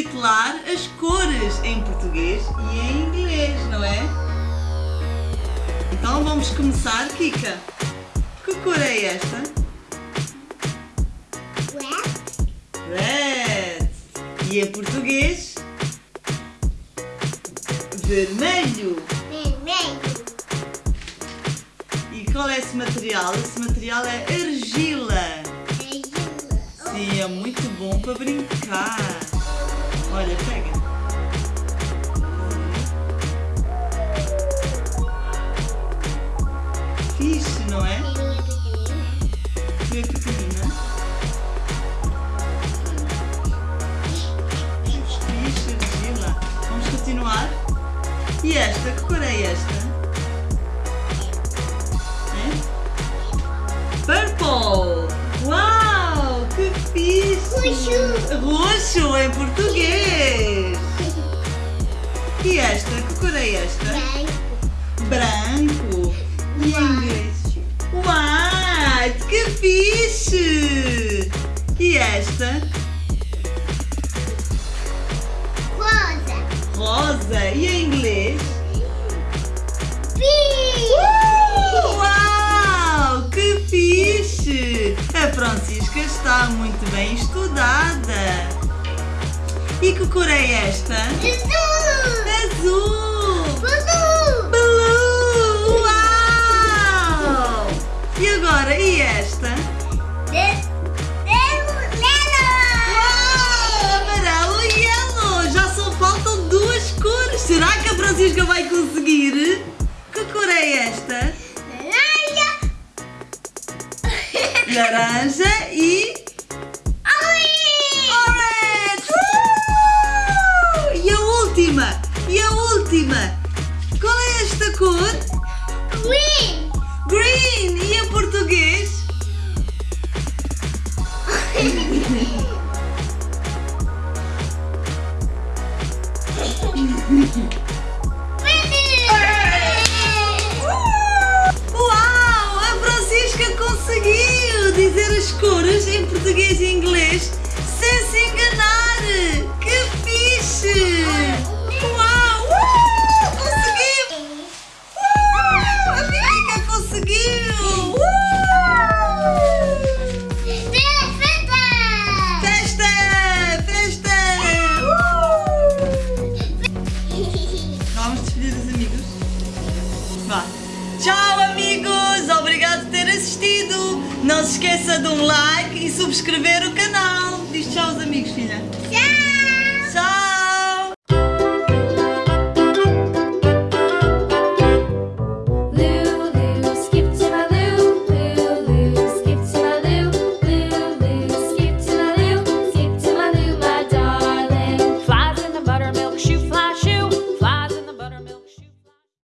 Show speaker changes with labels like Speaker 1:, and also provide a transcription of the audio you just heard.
Speaker 1: recapitular as cores em português e em inglês, não é? Então vamos começar, Kika. Que cor é esta?
Speaker 2: Red.
Speaker 1: Red. E em português? Vermelho.
Speaker 2: Vermelho.
Speaker 1: E qual é esse material? Esse material é argila.
Speaker 2: Azul.
Speaker 1: Sim, é muito bom para brincar. Olha, pega. Fixe, não é? Vê pequenina. Fixe, argila. Vamos continuar? E esta? Que cor é esta? É? Purple! Uau! Que fixe!
Speaker 2: Roxo.
Speaker 1: Roxo em português! É esta?
Speaker 2: Branco.
Speaker 1: Branco! E em inglês? White! Que fixe! E esta?
Speaker 2: Rosa.
Speaker 1: Rosa! E em inglês?
Speaker 2: Pink.
Speaker 1: Uau! Que fixe! A Francisca está muito bem estudada! E que cor é esta? Agora, e esta?
Speaker 2: De- Vermelho.
Speaker 1: Uau! Amarelo e yellow! Já só faltam duas cores! Será que a Francisca vai conseguir? Que cor é esta?
Speaker 2: Laranja.
Speaker 1: Laranja e
Speaker 2: Orange.
Speaker 1: orange! Uh! E a última! E a última! Qual é esta cor?
Speaker 2: Green!
Speaker 1: Português? Uau! A Francisca conseguiu dizer as cores em português e inglês Tchau, amigos! Obrigado por ter assistido! Não se esqueça de um like e subscrever o canal. Diz tchau aos amigos, filha.